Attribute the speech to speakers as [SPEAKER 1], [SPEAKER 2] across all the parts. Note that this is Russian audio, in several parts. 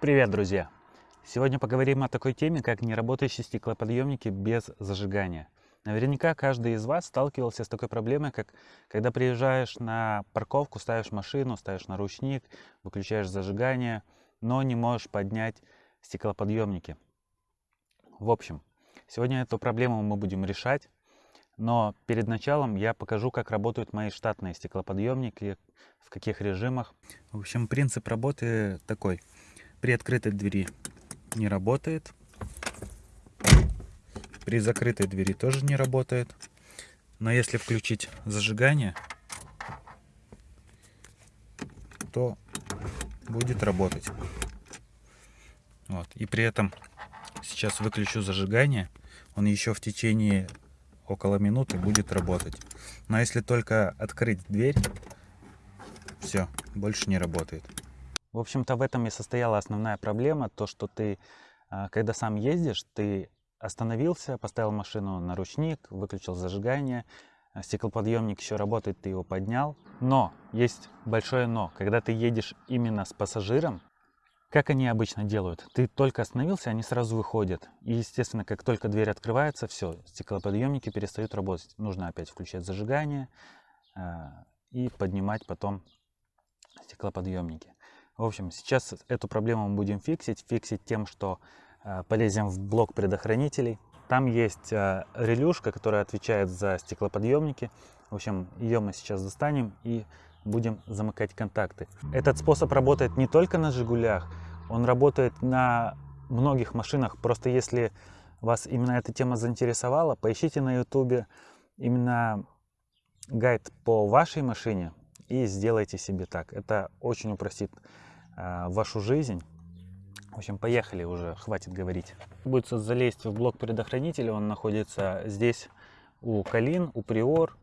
[SPEAKER 1] Привет, друзья! Сегодня поговорим о такой теме, как неработающие стеклоподъемники без зажигания. Наверняка каждый из вас сталкивался с такой проблемой, как когда приезжаешь на парковку, ставишь машину, ставишь наручник, выключаешь зажигание, но не можешь поднять стеклоподъемники. В общем, сегодня эту проблему мы будем решать, но перед началом я покажу, как работают мои штатные стеклоподъемники, в каких режимах. В общем, принцип работы такой. При открытой двери не работает. При закрытой двери тоже не работает. Но если включить зажигание, то будет работать. Вот. И при этом сейчас выключу зажигание, он еще в течение около минуты будет работать. Но если только открыть дверь, все, больше не работает. В общем-то, в этом и состояла основная проблема, то, что ты, а, когда сам ездишь, ты остановился, поставил машину на ручник, выключил зажигание, а, стеклоподъемник еще работает, ты его поднял. Но, есть большое но, когда ты едешь именно с пассажиром, как они обычно делают? Ты только остановился, они сразу выходят. И, естественно, как только дверь открывается, все, стеклоподъемники перестают работать. Нужно опять включать зажигание э, и поднимать потом стеклоподъемники. В общем, сейчас эту проблему мы будем фиксить. Фиксить тем, что э, полезем в блок предохранителей. Там есть э, релюшка, которая отвечает за стеклоподъемники. В общем, ее мы сейчас достанем и будем замыкать контакты. Этот способ работает не только на «Жигулях», он работает на многих машинах. Просто если вас именно эта тема заинтересовала, поищите на ютубе именно гайд по вашей машине и сделайте себе так. Это очень упростит вашу жизнь. В общем, поехали уже, хватит говорить. Будет залезть в блок предохранителя, он находится здесь у Калин, у Приор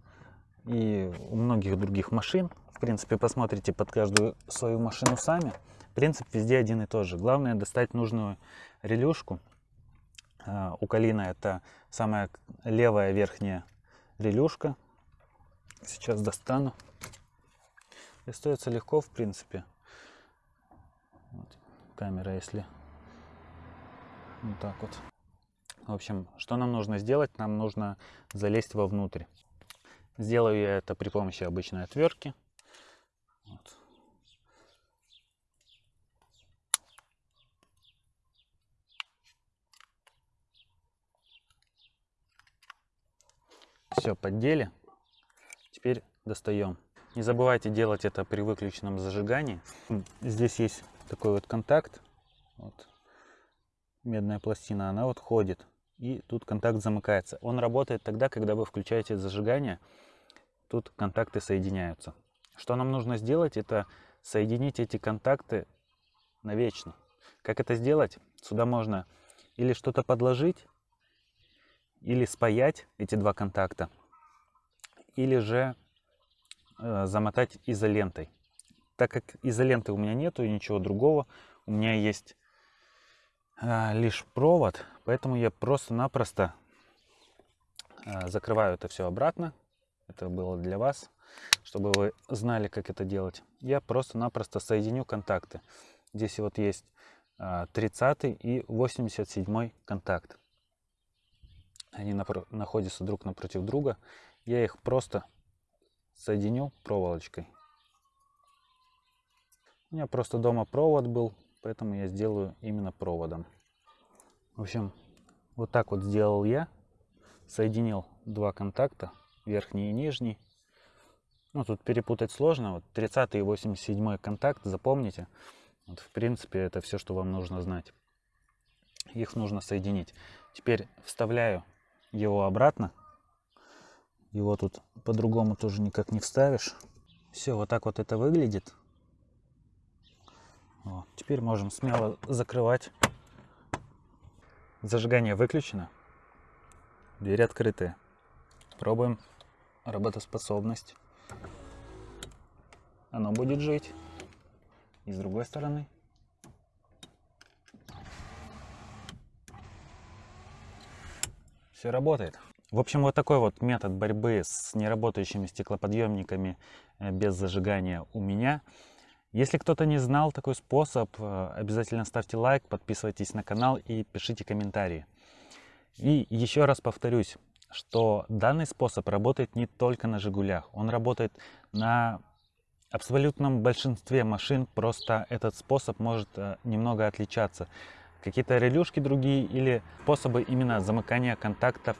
[SPEAKER 1] и у многих других машин. В принципе, посмотрите под каждую свою машину сами. Принцип везде один и тот же. Главное достать нужную релюшку. А, у Калина это самая левая верхняя релюшка. Сейчас достану. Достается легко, в принципе. Камера, если вот так вот. В общем, что нам нужно сделать? Нам нужно залезть вовнутрь. Сделаю я это при помощи обычной отвертки. Вот. Все, поддели. Теперь достаем. Не забывайте делать это при выключенном зажигании. Здесь есть такой вот контакт. Вот. Медная пластина, она вот ходит. И тут контакт замыкается. Он работает тогда, когда вы включаете зажигание. Тут контакты соединяются. Что нам нужно сделать, это соединить эти контакты навечно. Как это сделать? Сюда можно или что-то подложить, или спаять эти два контакта, или же э, замотать изолентой. Так как изоленты у меня нету и ничего другого, у меня есть э, лишь провод, поэтому я просто-напросто э, закрываю это все обратно. Это было для вас чтобы вы знали, как это делать. Я просто-напросто соединю контакты. Здесь вот есть 30 а, и 87 контакт. Они находятся друг напротив друга. Я их просто соединю проволочкой. У меня просто дома провод был, поэтому я сделаю именно проводом. В общем, вот так вот сделал я. Соединил два контакта, верхний и нижний. Ну, тут перепутать сложно. Вот 30 и 87 контакт, запомните. Вот, в принципе, это все, что вам нужно знать. Их нужно соединить. Теперь вставляю его обратно. Его тут по-другому тоже никак не вставишь. Все, вот так вот это выглядит. Вот. Теперь можем смело закрывать. Зажигание выключено. Дверь открытая. Пробуем работоспособность оно будет жить. И с другой стороны. Все работает. В общем, вот такой вот метод борьбы с неработающими стеклоподъемниками э, без зажигания у меня. Если кто-то не знал такой способ, э, обязательно ставьте лайк, подписывайтесь на канал и пишите комментарии. И еще раз повторюсь, что данный способ работает не только на «Жигулях», он работает на абсолютном большинстве машин, просто этот способ может э, немного отличаться. Какие-то релюшки другие или способы именно замыкания контактов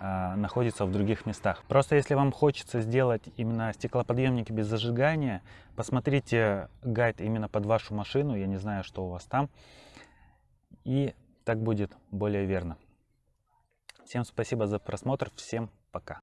[SPEAKER 1] э, находятся в других местах. Просто если вам хочется сделать именно стеклоподъемники без зажигания, посмотрите гайд именно под вашу машину, я не знаю, что у вас там, и так будет более верно. Всем спасибо за просмотр, всем пока.